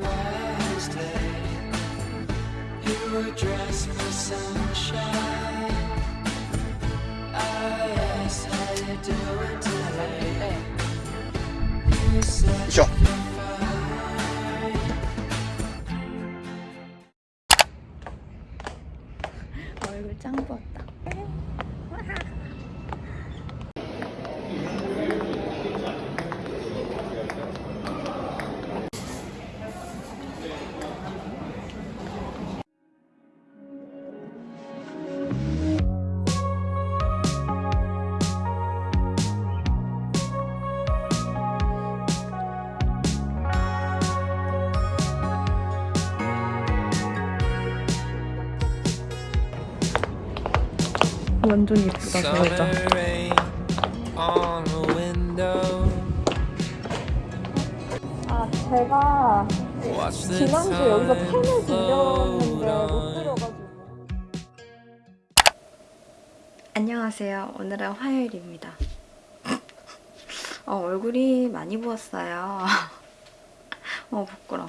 Wednesday. You were dressed for sunshine. 완전 예쁘다 window. 아 제가 Watch the 지난주 여기서 펜을 빌려왔는데 못 on. 드려가지고. 안녕하세요. 오늘은 화요일입니다. 어, 얼굴이 많이 부었어요. 어 부끄러.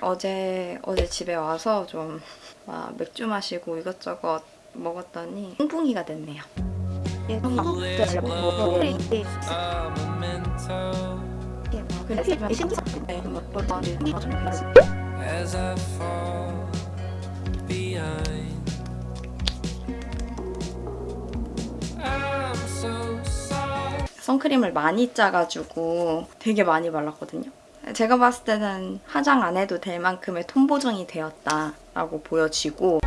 어제 어제 집에 와서 좀막 맥주 마시고 이것저것 먹었더니 뿡뿡이가 됐네요. 예, fall behind. I'm so sorry. 선크림을 많이 짜가지고 되게 많이 발랐거든요. 제가 봤을 때는 화장 안 해도 될 만큼의 톤 보정이 되었다라고 보여지고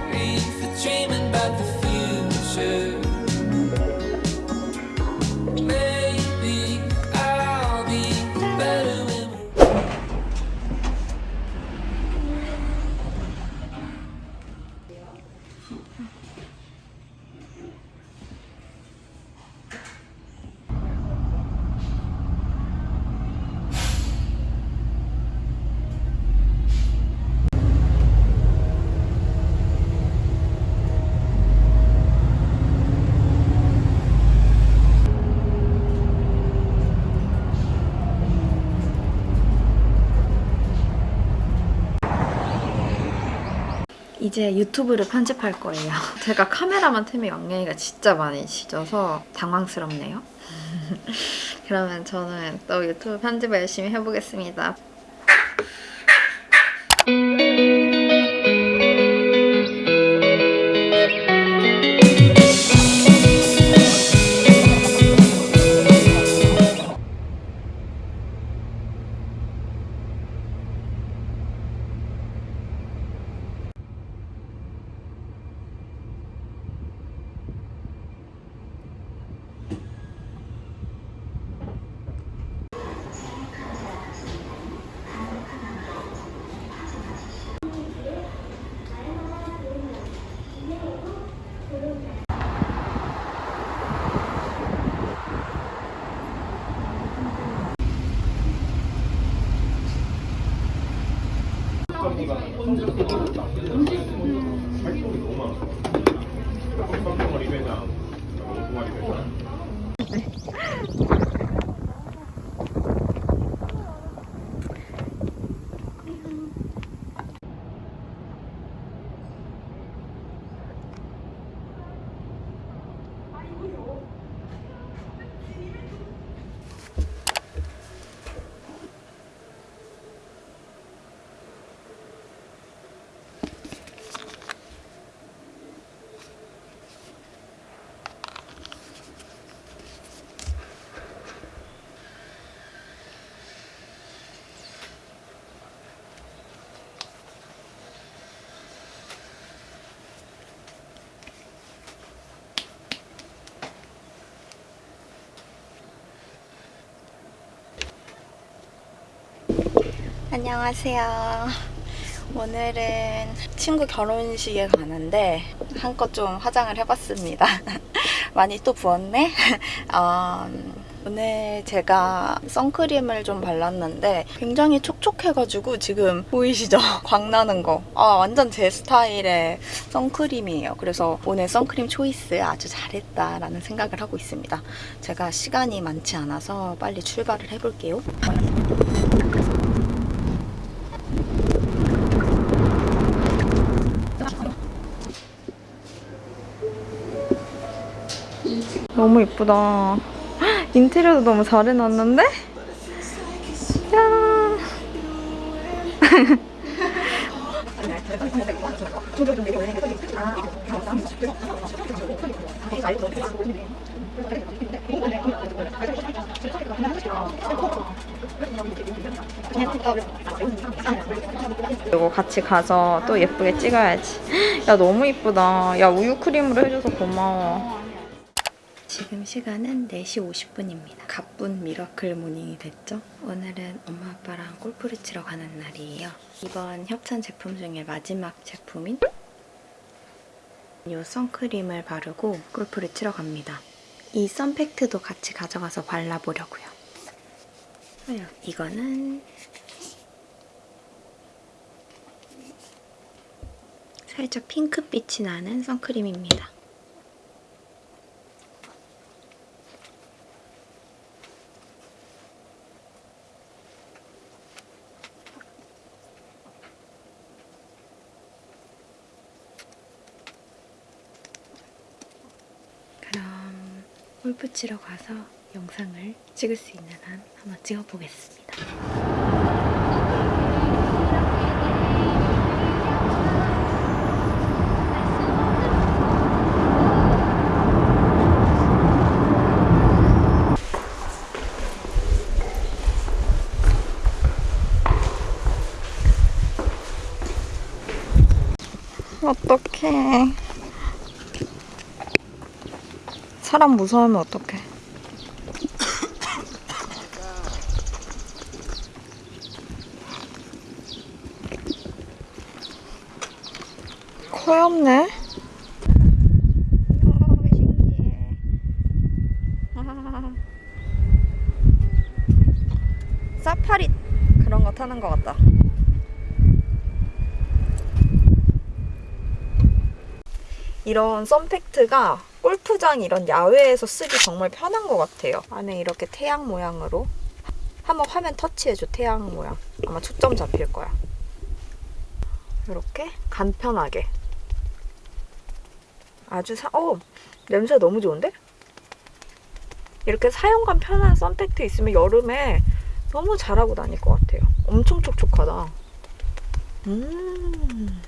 이제 유튜브를 편집할 거예요. 제가 카메라만 틀면 영양이가 진짜 많이 지져서 당황스럽네요. 그러면 저는 또 유튜브 편집을 열심히 해보겠습니다. 네. 안녕하세요. 오늘은 친구 결혼식에 가는데 한껏 좀 화장을 해봤습니다. 많이 또 부었네? 어, 오늘 제가 선크림을 좀 발랐는데 굉장히 촉촉해가지고 지금 보이시죠? 광나는 거. 아, 완전 제 스타일의 선크림이에요. 그래서 오늘 선크림 초이스 아주 잘했다라는 생각을 하고 있습니다. 제가 시간이 많지 않아서 빨리 출발을 해볼게요. 너무 이쁘다. 인테리어도 너무 잘 해놨는데? 야. 이거 같이 가서 또 예쁘게 찍어야지. 야 너무 이쁘다. 야 우유 크림으로 해줘서 고마워. 지금 시간은 4시 50분입니다. 가쁜 miracle morning이 됐죠? 오늘은 엄마 아빠랑 골프를 치러 가는 날이에요. 이번 협찬 제품 중에 마지막 제품인 이 선크림을 바르고 골프를 치러 갑니다. 이 sun pact도 같이 가져가서 발라보려고요. 이거는 살짝 핑크빛이 나는 선크림입니다. 골프 치러 가서 영상을 찍을 수 있는 한 한번 찍어보겠습니다. 어떡해. 사람 무서우면 어떡해. 없네. 사파리 그런 거 타는 것 같다. 이런 썬팩트가 골프장 이런 야외에서 쓰기 정말 편한 것 같아요. 안에 이렇게 태양 모양으로 한번 화면 터치해줘 태양 모양. 아마 초점 잡힐 거야. 이렇게 간편하게. 아주 사, 어 냄새 너무 좋은데? 이렇게 사용감 편한 썬팩트 있으면 여름에 너무 잘하고 다닐 것 같아요. 엄청 촉촉하다. 음.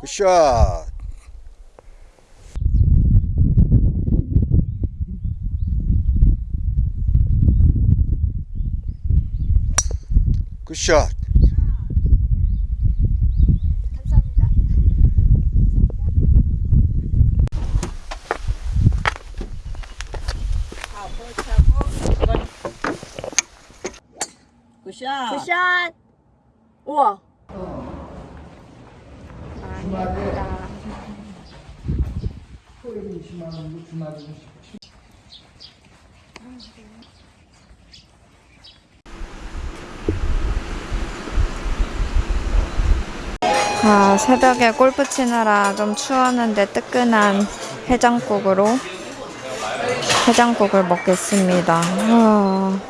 굿샷 굿샷 굿샷. 굿샷! 우와. 감사합니다. 아, 새벽에 골프 치느라 좀 추웠는데 뜨끈한 해장국으로 해장국을 먹겠습니다. 아.